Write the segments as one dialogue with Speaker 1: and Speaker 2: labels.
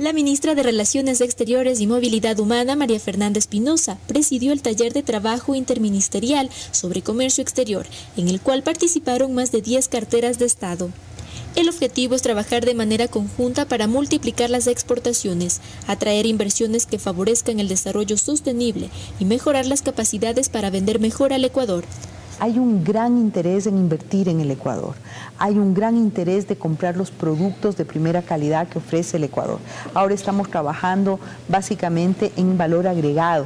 Speaker 1: La ministra de Relaciones Exteriores y Movilidad Humana, María Fernanda Espinosa, presidió el taller de trabajo interministerial sobre comercio exterior, en el cual participaron más de 10 carteras de Estado. El objetivo es trabajar de manera conjunta para multiplicar las exportaciones, atraer inversiones que favorezcan el desarrollo sostenible y mejorar las capacidades para vender mejor al Ecuador
Speaker 2: hay un gran interés en invertir en el Ecuador, hay un gran interés de comprar los productos de primera calidad que ofrece el Ecuador. Ahora estamos trabajando básicamente en valor agregado,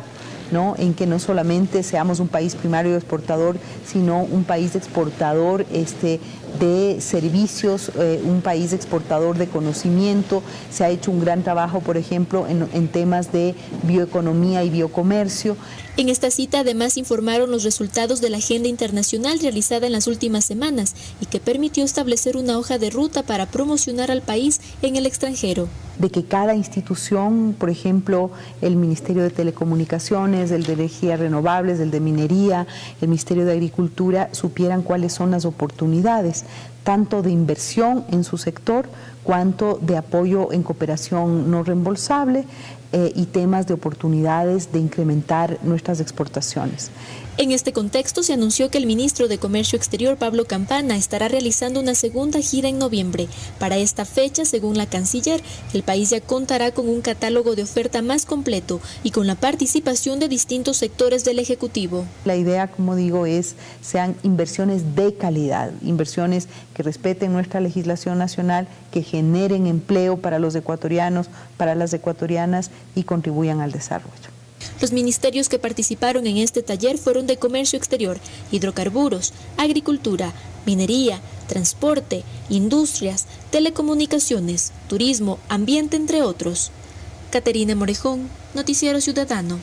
Speaker 2: ¿no? en que no solamente seamos un país primario exportador, sino un país exportador este, de servicios, eh, un país exportador de conocimiento. Se ha hecho un gran trabajo, por ejemplo, en, en temas de bioeconomía y biocomercio.
Speaker 1: En esta cita además informaron los resultados de la agenda internacional realizada en las últimas semanas y que permitió establecer una hoja de ruta para promocionar al país en el extranjero.
Speaker 2: De que cada institución, por ejemplo, el Ministerio de Telecomunicaciones, el de Energías Renovables, el de Minería, el Ministerio de Agricultura, supieran cuáles son las oportunidades tanto de inversión en su sector cuanto de apoyo en cooperación no reembolsable eh, y temas de oportunidades de incrementar nuestras exportaciones.
Speaker 1: En este contexto se anunció que el ministro de Comercio Exterior, Pablo Campana, estará realizando una segunda gira en noviembre. Para esta fecha, según la canciller, el país ya contará con un catálogo de oferta más completo y con la participación de distintos sectores del Ejecutivo.
Speaker 2: La idea, como digo, es sean inversiones de calidad, inversiones que respeten nuestra legislación nacional, que generen empleo para los ecuatorianos, para las ecuatorianas y contribuyan al desarrollo.
Speaker 1: Los ministerios que participaron en este taller fueron de Comercio Exterior, Hidrocarburos, Agricultura, Minería, Transporte, Industrias, Telecomunicaciones, Turismo, Ambiente, entre otros. Caterina Morejón, Noticiero Ciudadano.